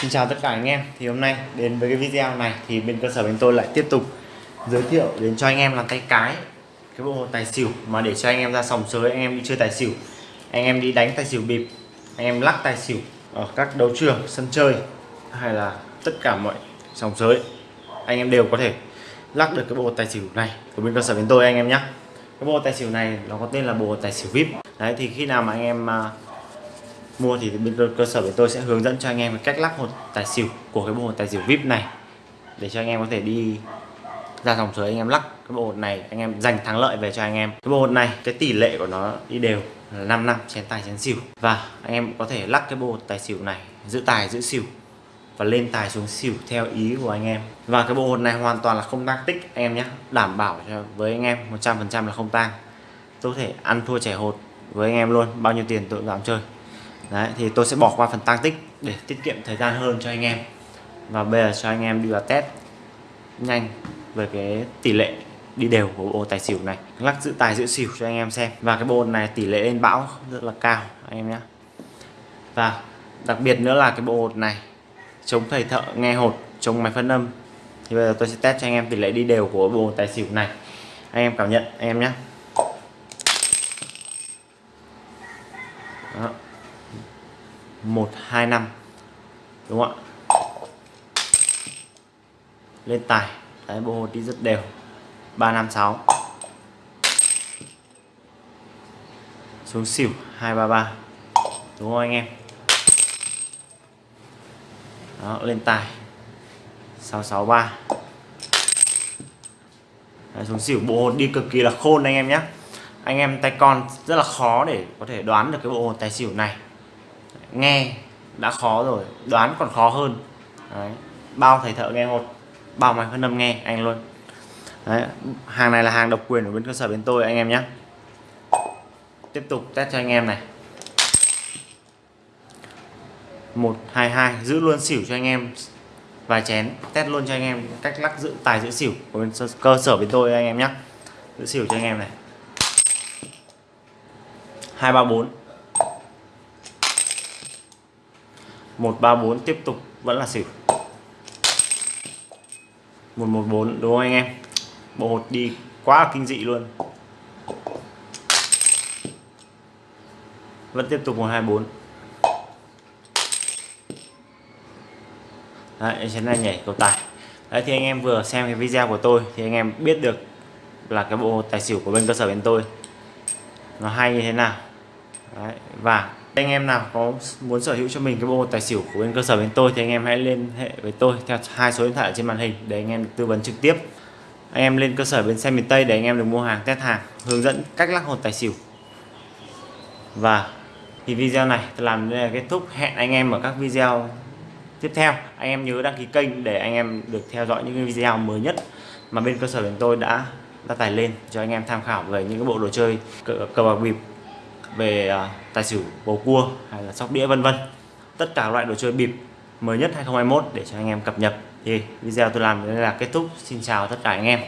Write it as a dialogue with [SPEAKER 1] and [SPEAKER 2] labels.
[SPEAKER 1] Xin chào tất cả anh em. Thì hôm nay đến với cái video này thì bên cơ sở bên tôi lại tiếp tục giới thiệu đến cho anh em làm tay cái cái bộ tài xỉu mà để cho anh em ra sòng sới, anh em đi chơi tài xỉu, anh em đi đánh tài xỉu bịp, anh em lắc tài xỉu ở các đấu trường, sân chơi hay là tất cả mọi sòng sới, anh em đều có thể lắc được cái bộ tài xỉu này của bên cơ sở bên tôi anh em nhé cái bộ tài xỉu này nó có tên là bộ tài xỉu vip đấy, thì khi nào mà anh em à, mua thì bên cơ sở của tôi sẽ hướng dẫn cho anh em cách lắp hột tài xỉu của cái bộ hột tài xỉu vip này. Để cho anh em có thể đi ra dòng suối, anh em lắc cái bộ hột này, anh em giành thắng lợi về cho anh em. Cái bộ hột này, cái tỷ lệ của nó đi đều là 5 năm chén tài chén xỉu. Và anh em có thể lắc cái bộ hột tài xỉu này, giữ tài, giữ xỉu và lên tài xuống xỉu theo ý của anh em. Và cái bộ hột này hoàn toàn là không tăng tích, anh em nhé đảm bảo cho với anh em 100% là không tăng tôi có thể ăn thua trẻ hột với anh em luôn. Bao nhiêu tiền tôi dám chơi. Đấy, thì tôi sẽ bỏ qua phần tăng tích để tiết kiệm thời gian hơn cho anh em. Và bây giờ cho anh em đi vào test nhanh về cái tỷ lệ đi đều của bộ tài xỉu này. Lắc giữ tài giữ xỉu cho anh em xem. Và cái bộ này tỷ lệ lên bão rất là cao anh em nhé. Và đặc biệt nữa là cái bộ hột này chống thầy thợ nghe hột chống máy phân âm. Thì bây giờ tôi sẽ test cho anh em tỷ lệ đi đều của bộ tài xỉu này. Anh em cảm nhận anh em nhé. Đó. 1 2 5 đúng không ạ? Lên tài. Đấy bộ hột đi rất đều. 3 5 6 xuống xỉu 2 3 3 đúng không anh em? Đó lên tài. 663 đấy, xuống xỉu bộ hột đi cực kỳ là khôn anh em nhé. Anh em tay con rất là khó để có thể đoán được cái bộ hột tài xỉu này nghe đã khó rồi đoán còn khó hơn. Đấy. bao thầy thợ nghe một, bao máy phân âm nghe anh luôn. Đấy. hàng này là hàng độc quyền của bên cơ sở bên tôi anh em nhé. Tiếp tục test cho anh em này. 122 giữ luôn xỉu cho anh em. Vài chén test luôn cho anh em cách lắc giữ tài giữ xỉu của bên cơ sở bên tôi anh em nhé. Giữ xỉu cho anh em này. 234 134 tiếp tục vẫn là xỉu. 114 đúng không anh em? Bộ hột đi quá kinh dị luôn. Vẫn tiếp tục 124 Đấy, chén này nhảy cầu tài. Đấy thì anh em vừa xem cái video của tôi thì anh em biết được là cái bộ tài xỉu của bên cơ sở bên tôi nó hay như thế nào. Đấy, và anh em nào có muốn sở hữu cho mình cái bộ tài xỉu của bên cơ sở bên tôi thì anh em hãy liên hệ với tôi theo hai số điện thoại ở trên màn hình để anh em được tư vấn trực tiếp. Anh em lên cơ sở bên xe miền Tây để anh em được mua hàng test hàng hướng dẫn cách lắc hột tài xỉu. Và thì video này tôi làm đây là kết thúc. Hẹn anh em ở các video tiếp theo. Anh em nhớ đăng ký kênh để anh em được theo dõi những video mới nhất mà bên cơ sở bên tôi đã đã tải lên cho anh em tham khảo về những cái bộ đồ chơi cờ, cờ bạc bịp về à, tài xỉu bầu cua hay là sóc đĩa, vân vân. Tất cả loại đồ chơi bịp mới nhất 2021 để cho anh em cập nhật. Thì video tôi làm đây là kết thúc. Xin chào tất cả anh em.